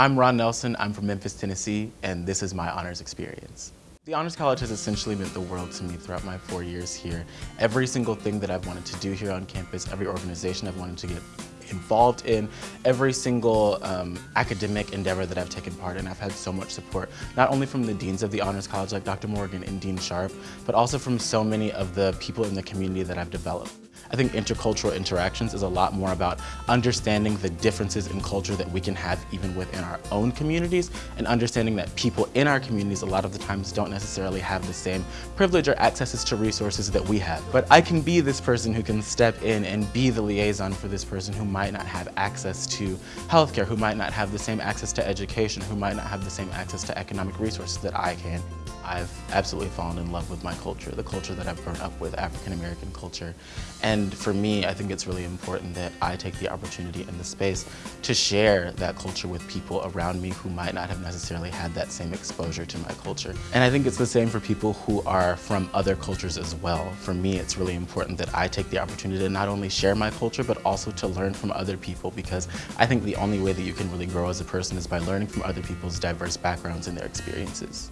I'm Ron Nelson, I'm from Memphis, Tennessee, and this is my honors experience. The Honors College has essentially meant the world to me throughout my four years here. Every single thing that I've wanted to do here on campus, every organization I've wanted to get involved in, every single um, academic endeavor that I've taken part in, I've had so much support, not only from the deans of the Honors College like Dr. Morgan and Dean Sharp, but also from so many of the people in the community that I've developed. I think intercultural interactions is a lot more about understanding the differences in culture that we can have even within our own communities and understanding that people in our communities a lot of the times don't necessarily have the same privilege or accesses to resources that we have. But I can be this person who can step in and be the liaison for this person who might not have access to healthcare, who might not have the same access to education, who might not have the same access to economic resources that I can. I've absolutely fallen in love with my culture, the culture that I've grown up with, African American culture. And for me, I think it's really important that I take the opportunity and the space to share that culture with people around me who might not have necessarily had that same exposure to my culture. And I think it's the same for people who are from other cultures as well. For me, it's really important that I take the opportunity to not only share my culture, but also to learn from other people because I think the only way that you can really grow as a person is by learning from other people's diverse backgrounds and their experiences.